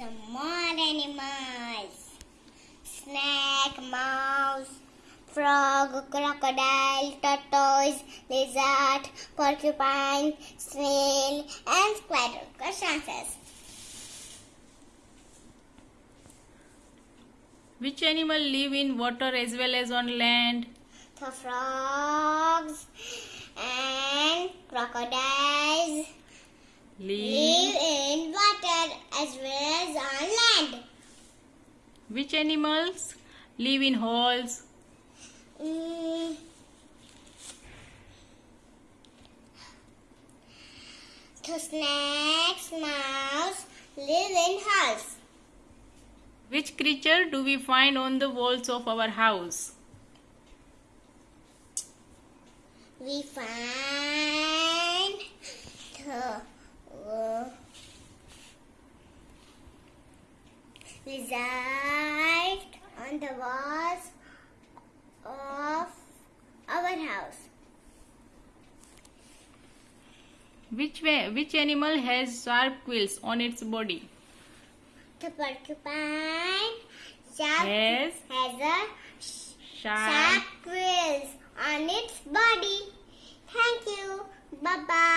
some more animals. Snake, mouse, frog, crocodile, tortoise, lizard, porcupine, snail, and spider. Question answers. Which animal live in water as well as on land? The frogs and crocodiles live in water as well as on land. Which animals live in holes? Mm. The snakes, mouse live in house. Which creature do we find on the walls of our house? We find the uh, lizard on the walls of our house. Which way, which animal has sharp quills on its body? The porcupine sharp Yes. has a Sharp. sharp quills on its body. Thank you. Bye bye.